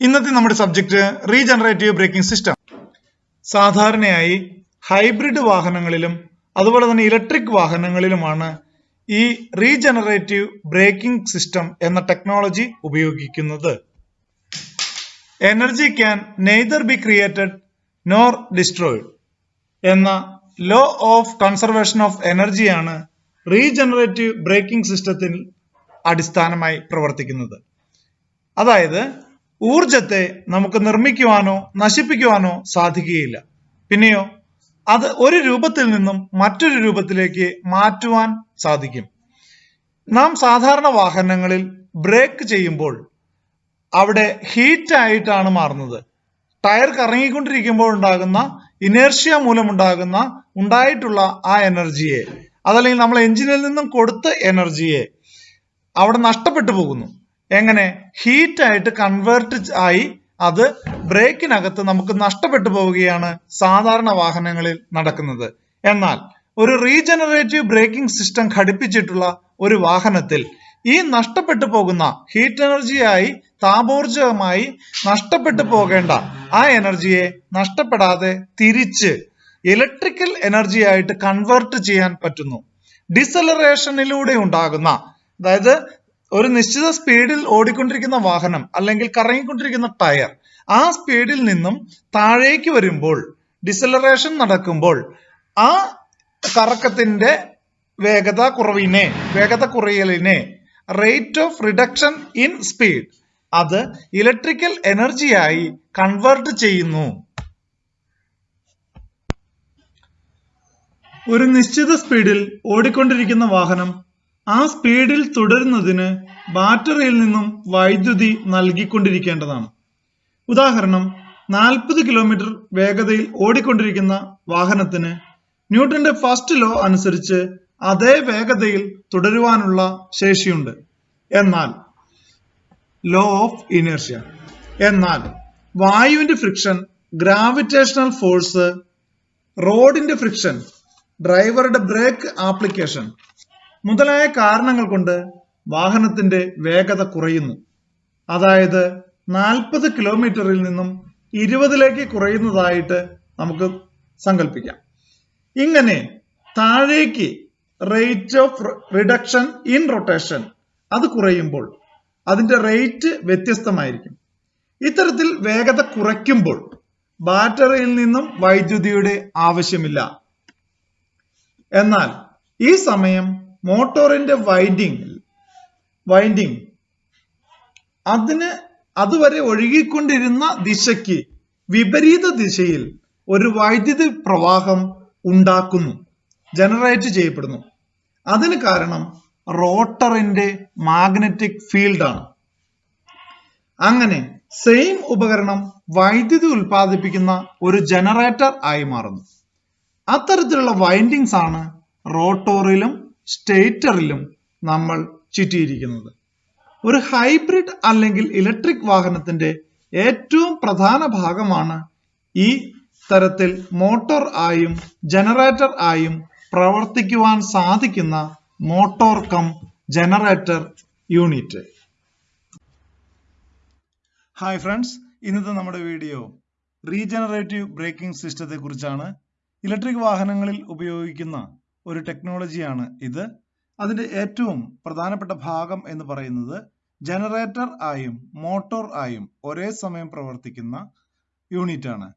ഇന്നത്തെ നമ്മുടെ subject regenerative braking system സാധാരണയായി ഹൈബ്രിഡ് വാഹനങ്ങളിലും അതുപോലെ തന്നെ ഇലക്ട്രിക് വാഹനങ്ങളിലുമാണ് ഈ റീജനറേറ്റീവ് ബ്രേക്കിംഗ് സിസ്റ്റം എന്ന ടെക്നോളജി ഉപയോഗിക്കുന്നത്. Energy can neither be created nor destroyed എന്ന ലോ ഓഫ് കൺസർവേഷൻ ഓഫ് എനർജിയാണ് റീജനറേറ്റീവ് ബ്രേക്കിംഗ് സിസ്റ്റത്തിൽ അടിസ്ഥാനമായി പ്രവർത്തിക്കുന്നത്. അതായത് ഊർജത്തെ നമുക്ക് നിർമ്മിക്കുവാനോ നശിപ്പിക്കുവാനോ സാധിക്കുകയില്ല. പിന്നെയോ അത് ഒരു രൂപത്തിൽ നിന്നും മറ്റൊരു രൂപത്തിലേക്ക് മാറ്റുവാൻ സാധിക്കും. നാം സാധാരണ വാഹനങ്ങളിൽ ബ്രേക്ക് ചെയ്യുമ്പോൾ അവിടെ ഹീറ്റ് ആയിട്ടാണ് മാറുന്നത്. ടയർ കറങ്ങിക്കൊണ്ടിരിക്കുമ്പോൾ ഉണ്ടാകുന്ന ഇനേർഷ്യ മൂലമുണ്ടാകുന്ന ഉണ്ടായിട്ടുള്ള ആ എനർജിയെ അതല്ലെങ്കിൽ നമ്മൾ എഞ്ചിനിൽ നിന്നും കൊടുത്ത എനർജിയെ അവിടെ നഷ്ടപ്പെട്ടു പോകുന്നു. എങ്ങനെ? ഹീറ്റ് ആയിട്ട് കൺവേർട്ട് ആയി അത് ബ്രേക്കിനകത്ത് നമുക്ക് നഷ്ടപ്പെട്ടു പോവുകയാണ് സാധാരണ വാഹനങ്ങളിൽ നടക്കുന്നത്. എന്നാൽ ഒരു റീജനറേറ്റീവ് ബ്രേക്കിംഗ് സിസ്റ്റം ഘടിപ്പിച്ചിട്ടുള്ള ഒരു വാഹനത്തിൽ ഈ നഷ്ടപ്പെട്ടു പോകുന്ന ഹീറ്റ് എനർജിയായി താപോർജമായി നഷ്ടപ്പെട്ടു പോകേണ്ട ആ എനർജിയെ നഷ്ടപ്പെടാതെ തിരിച്ച് ഇലക്ട്രിക്കൽ എനർജി ആയിട്ട് കൺവേർട്ട് ചെയ്യാൻ പറ്റുന്നു. ഡിസലറേഷനിലൂടെ ഉണ്ടാകുന്ന അതായത് ഒരു നിശ്ചിത സ്പീഡിൽ ഓടിക്കൊണ്ടിരിക്കുന്ന വാഹനം അല്ലെങ്കിൽ കറങ്ങിക്കൊണ്ടിരിക്കുന്ന ടയർ ആ സ്പീഡിൽ നിന്നും താഴേക്ക് വരുമ്പോൾ ഡിസലറേഷൻ നടക്കുമ്പോൾ ആ കറക്കത്തിന്റെ വേഗത കുറവിനെ വേഗത കുറയലിനെ rate of reduction in speed അത് ഇലക്ട്രിക്കൽ എനർജിയായി കൺവേർട്ട് ചെയ്യുന്നു. ഒരു നിശ്ചിത സ്പീഡിൽ ഓടിക്കൊണ്ടിരിക്കുന്ന വാഹനം ആ സ്പീഡിൽ തുടരുന്നതിന് ബാറ്ററിയിൽ നിന്നും വൈദ്യുതി നൽകിക്കൊണ്ടിരിക്കേണ്ടതാണ്. ഉദാഹരണം നാൽപ്പത് കിലോമീറ്റർ വേഗതയിൽ ഓടിക്കൊണ്ടിരിക്കുന്ന വാഹനത്തിന് ന്യൂട്ടന്റെ ഫസ്റ്റ് ലോ അനുസരിച്ച് അതേ വേഗതയിൽ തുടരുവാനുള്ള ശേഷിയുണ്ട്. എന്നാൽ ലോ ഓഫ് ഇനേർഷ്യ. എന്നാൽ വായുവിന്റെ ഫ്രിക്ഷൻ ഗ്രാവിറ്റേഷണൽ ഫോഴ്സ് റോഡിന്റെ ഫ്രിക്ഷൻ ഡ്രൈവറുടെ ബ്രേക്ക് ആപ്ലിക്കേഷൻ മുതലായ കാരണങ്ങൾ കൊണ്ട് വാഹനത്തിന്റെ വേഗത കുറയുന്നു. അതായത് നാൽപ്പത് കിലോമീറ്ററിൽ നിന്നും ഇരുപതിലേക്ക് കുറയുന്നതായിട്ട് നമുക്ക് സങ്കല്പിക്കാം ഇങ്ങനെ താഴേക്ക് rate of reduction in rotation അത് കുറയുമ്പോൾ അതിന്റെ റേറ്റ് വ്യത്യസ്തമായിരിക്കും. ഇത്തരത്തിൽ വേഗത കുറയ്ക്കുമ്പോൾ ബാറ്ററിയിൽ നിന്നും വൈദ്യുതിയുടെ ആവശ്യമില്ല. എന്നാൽ ഈ സമയം മോട്ടോറിന്റെ വൈൻഡിങ് വൈൻഡിങ്. അതിന് അതുവരെ ഒഴുകിക്കൊണ്ടിരുന്ന ദിശയ്ക്ക് വിപരീത ദിശയിൽ ഒരു വൈദ്യുതി പ്രവാഹം ഉണ്ടാക്കുന്നു ജനറേറ്റ് ചെയ്യപ്പെടുന്നു. അതിന് കാരണം റോട്ടറിന്റെ മാഗ്നറ്റിക് ഫീൽഡാണ്. അങ്ങനെ സെയിം ഉപകരണം വൈദ്യുതി ഉൽപ്പാദിപ്പിക്കുന്ന ഒരു ജനറേറ്റർ ആയി മാറുന്നു. അത്തരത്തിലുള്ള വൈൻഡിങ്സ് ആണ് റോട്ടോറിലും സ്റ്റേറ്ററിലും നമ്മൾ ചുറ്റിയിരിക്കുന്നത്. ഒരു ഹൈബ്രിഡ് അല്ലെങ്കിൽ ഇലക്ട്രിക് വാഹനത്തിന്റെ ഏറ്റവും പ്രധാന ഭാഗമാണ് ഈ തരത്തിൽ മോട്ടോർ ആയും ജനറേറ്റർ ആയും പ്രവർത്തിക്കുവാൻ സാധിക്കുന്ന motor cum generator unit. Hi friends ഇന്നത്തെ നമ്മുടെ വീഡിയോ റീജനറേറ്റീവ് ബ്രേക്കിംഗ് സിസ്റ്റത്തെ കുറിച്ചാണ് ഇലക്ട്രിക് വാഹനങ്ങളിൽ ഉപയോഗിക്കുന്ന ഒരു ടെക്നോളജിയാണ് ഇത്. അതിന്റെ ഏറ്റവും പ്രധാനപ്പെട്ട ഭാഗം എന്ന് പറയുന്നത് ജനറേറ്റർ ആയും മോട്ടോർ ആയും ഒരേ സമയം പ്രവർത്തിക്കുന്ന യൂണിറ്റാണ്.